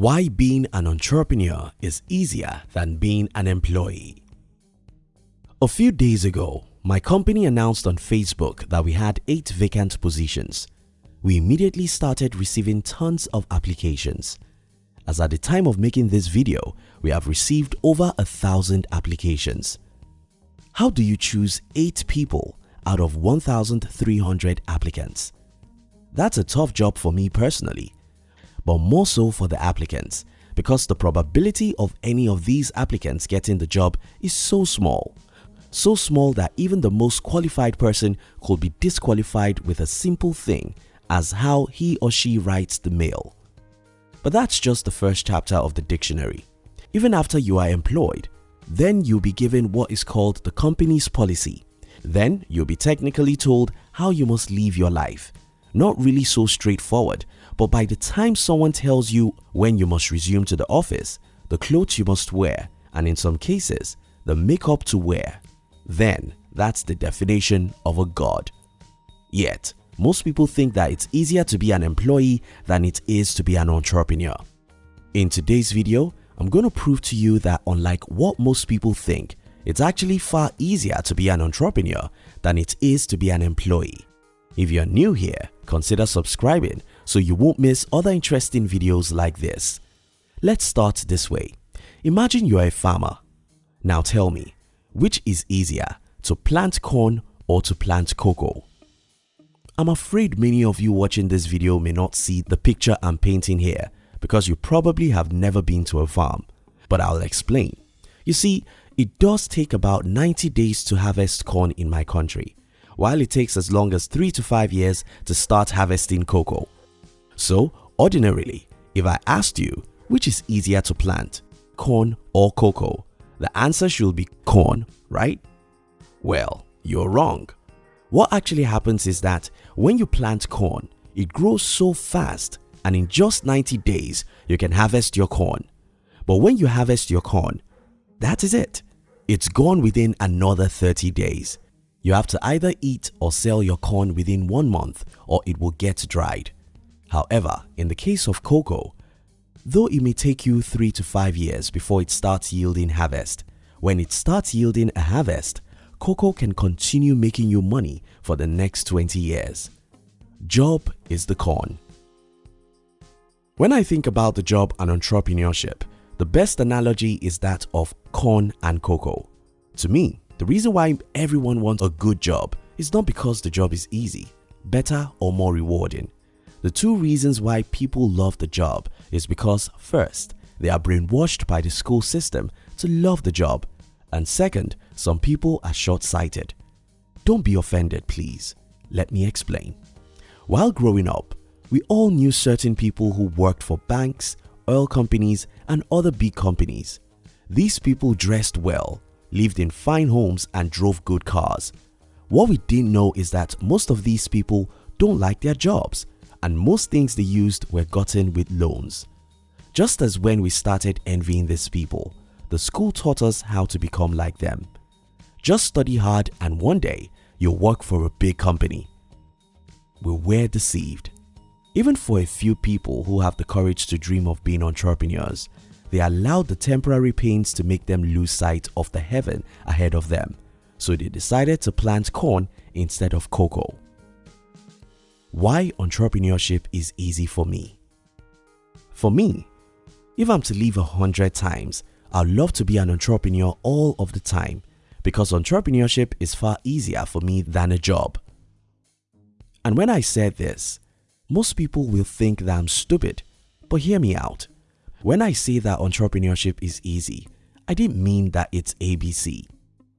Why being an entrepreneur is easier than being an employee. A few days ago, my company announced on Facebook that we had 8 vacant positions. We immediately started receiving tons of applications. As at the time of making this video, we have received over a thousand applications. How do you choose 8 people out of 1,300 applicants? That's a tough job for me personally but more so for the applicants because the probability of any of these applicants getting the job is so small. So small that even the most qualified person could be disqualified with a simple thing as how he or she writes the mail. But that's just the first chapter of the dictionary. Even after you are employed, then you'll be given what is called the company's policy. Then you'll be technically told how you must live your life. Not really so straightforward but by the time someone tells you when you must resume to the office, the clothes you must wear and in some cases, the makeup to wear, then that's the definition of a god. Yet, most people think that it's easier to be an employee than it is to be an entrepreneur. In today's video, I'm going to prove to you that unlike what most people think, it's actually far easier to be an entrepreneur than it is to be an employee. If you're new here, consider subscribing so you won't miss other interesting videos like this. Let's start this way. Imagine you are a farmer. Now tell me, which is easier to plant corn or to plant cocoa? I'm afraid many of you watching this video may not see the picture I'm painting here because you probably have never been to a farm, but I'll explain. You see, it does take about 90 days to harvest corn in my country, while it takes as long as 3 to 5 years to start harvesting cocoa. So ordinarily, if I asked you which is easier to plant, corn or cocoa, the answer should be corn, right? Well, you're wrong. What actually happens is that when you plant corn, it grows so fast and in just 90 days you can harvest your corn. But when you harvest your corn, that is it. It's gone within another 30 days. You have to either eat or sell your corn within one month or it will get dried. However, in the case of cocoa, though it may take you 3 to 5 years before it starts yielding harvest, when it starts yielding a harvest, cocoa can continue making you money for the next 20 years. Job is the corn. When I think about the job and entrepreneurship, the best analogy is that of corn and cocoa. To me, the reason why everyone wants a good job is not because the job is easy, better or more rewarding. The two reasons why people love the job is because first, they are brainwashed by the school system to love the job and second, some people are short-sighted. Don't be offended please, let me explain. While growing up, we all knew certain people who worked for banks, oil companies and other big companies. These people dressed well, lived in fine homes and drove good cars. What we didn't know is that most of these people don't like their jobs and most things they used were gotten with loans. Just as when we started envying these people, the school taught us how to become like them. Just study hard and one day you'll work for a big company. We were deceived. Even for a few people who have the courage to dream of being entrepreneurs, they allowed the temporary pains to make them lose sight of the heaven ahead of them, so they decided to plant corn instead of cocoa. Why entrepreneurship is easy for me. For me, if I'm to live a hundred times, I'd love to be an entrepreneur all of the time because entrepreneurship is far easier for me than a job. And when I said this, most people will think that I'm stupid, but hear me out. When I say that entrepreneurship is easy, I didn't mean that it's ABC.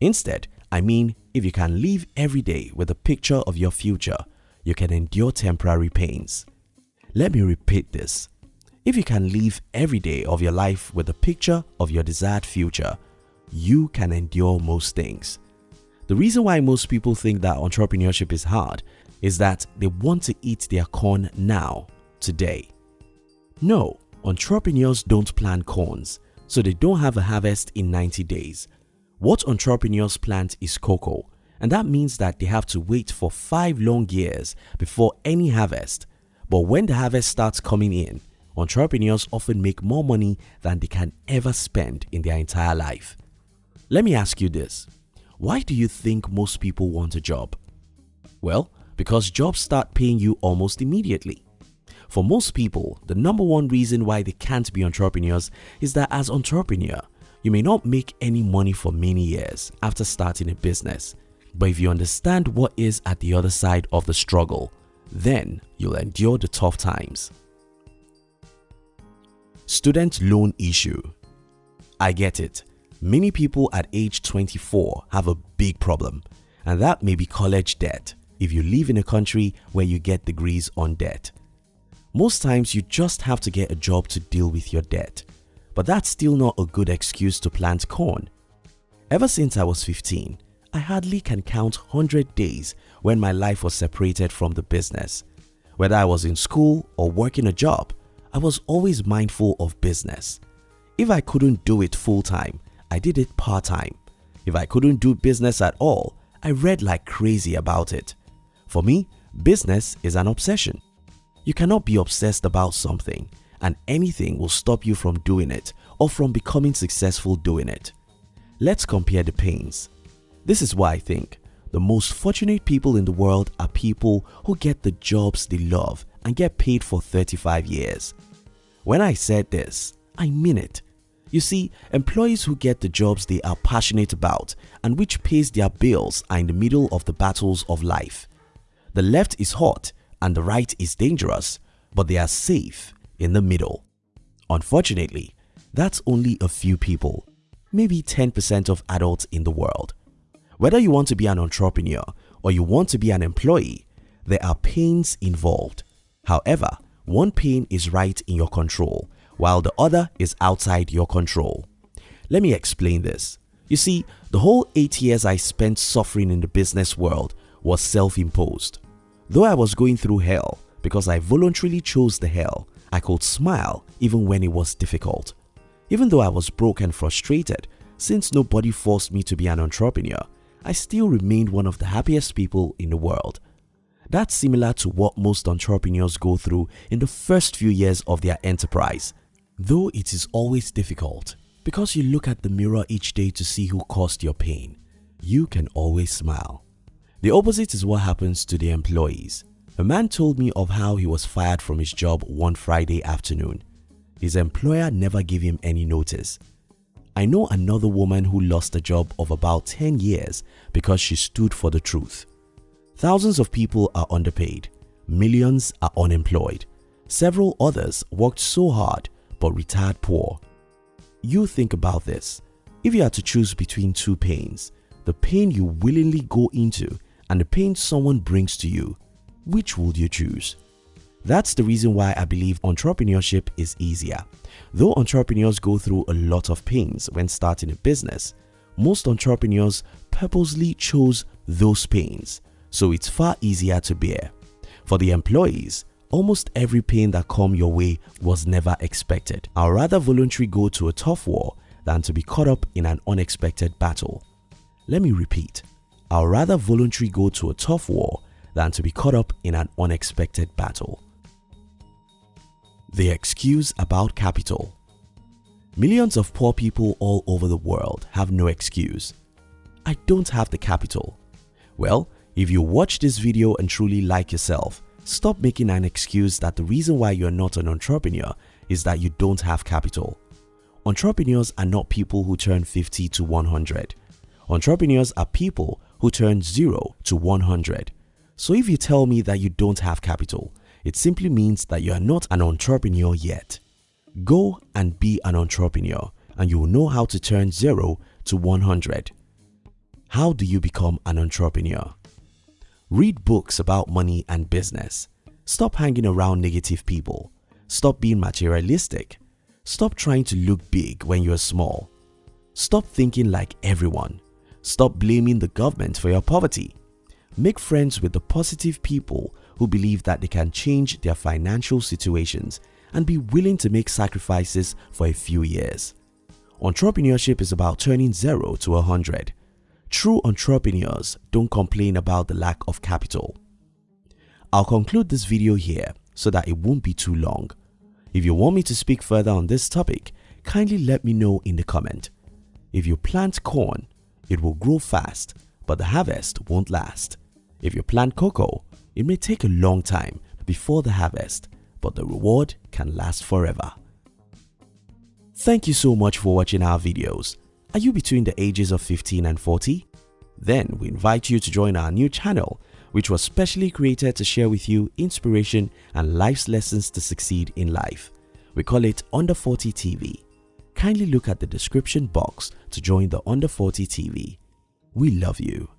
Instead, I mean if you can live every day with a picture of your future you can endure temporary pains. Let me repeat this. If you can live every day of your life with a picture of your desired future, you can endure most things. The reason why most people think that entrepreneurship is hard is that they want to eat their corn now, today. No, entrepreneurs don't plant corns, so they don't have a harvest in 90 days. What entrepreneurs plant is cocoa and that means that they have to wait for 5 long years before any harvest. But when the harvest starts coming in, entrepreneurs often make more money than they can ever spend in their entire life. Let me ask you this. Why do you think most people want a job? Well, because jobs start paying you almost immediately. For most people, the number one reason why they can't be entrepreneurs is that as entrepreneur, you may not make any money for many years after starting a business. But if you understand what is at the other side of the struggle, then you'll endure the tough times. Student loan issue. I get it. Many people at age 24 have a big problem and that may be college debt if you live in a country where you get degrees on debt. Most times you just have to get a job to deal with your debt, but that's still not a good excuse to plant corn. Ever since I was 15, I hardly can count 100 days when my life was separated from the business. Whether I was in school or working a job, I was always mindful of business. If I couldn't do it full time, I did it part time. If I couldn't do business at all, I read like crazy about it. For me, business is an obsession. You cannot be obsessed about something and anything will stop you from doing it or from becoming successful doing it. Let's compare the pains. This is why I think the most fortunate people in the world are people who get the jobs they love and get paid for 35 years. When I said this, I mean it. You see, employees who get the jobs they are passionate about and which pays their bills are in the middle of the battles of life. The left is hot and the right is dangerous, but they are safe in the middle. Unfortunately, that's only a few people, maybe 10% of adults in the world. Whether you want to be an entrepreneur or you want to be an employee, there are pains involved. However, one pain is right in your control while the other is outside your control. Let me explain this. You see, the whole 8 years I spent suffering in the business world was self-imposed. Though I was going through hell because I voluntarily chose the hell, I could smile even when it was difficult. Even though I was broke and frustrated, since nobody forced me to be an entrepreneur, I still remained one of the happiest people in the world. That's similar to what most entrepreneurs go through in the first few years of their enterprise. Though it is always difficult because you look at the mirror each day to see who caused your pain, you can always smile. The opposite is what happens to the employees. A man told me of how he was fired from his job one Friday afternoon. His employer never gave him any notice. I know another woman who lost a job of about 10 years because she stood for the truth. Thousands of people are underpaid, millions are unemployed. Several others worked so hard but retired poor. You think about this. If you had to choose between two pains, the pain you willingly go into and the pain someone brings to you, which would you choose? That's the reason why I believe entrepreneurship is easier. Though entrepreneurs go through a lot of pains when starting a business, most entrepreneurs purposely chose those pains, so it's far easier to bear. For the employees, Almost every pain that come your way was never expected. I'd rather voluntarily go to a tough war than to be caught up in an unexpected battle. Let me repeat, I'd rather voluntarily go to a tough war than to be caught up in an unexpected battle. The excuse about capital Millions of poor people all over the world have no excuse. I don't have the capital. Well, if you watch this video and truly like yourself, Stop making an excuse that the reason why you're not an entrepreneur is that you don't have capital. Entrepreneurs are not people who turn 50 to 100. Entrepreneurs are people who turn 0 to 100. So if you tell me that you don't have capital, it simply means that you are not an entrepreneur yet. Go and be an entrepreneur and you will know how to turn 0 to 100. How do you become an entrepreneur? Read books about money and business. Stop hanging around negative people. Stop being materialistic. Stop trying to look big when you're small. Stop thinking like everyone. Stop blaming the government for your poverty. Make friends with the positive people who believe that they can change their financial situations and be willing to make sacrifices for a few years. Entrepreneurship is about turning 0 to a 100 True entrepreneurs don't complain about the lack of capital. I'll conclude this video here so that it won't be too long. If you want me to speak further on this topic, kindly let me know in the comment. If you plant corn, it will grow fast, but the harvest won't last. If you plant cocoa, it may take a long time before the harvest, but the reward can last forever. Thank you so much for watching our videos. Are you between the ages of 15 and 40? Then we invite you to join our new channel which was specially created to share with you inspiration and life's lessons to succeed in life. We call it Under 40 TV. Kindly look at the description box to join the Under 40 TV. We love you.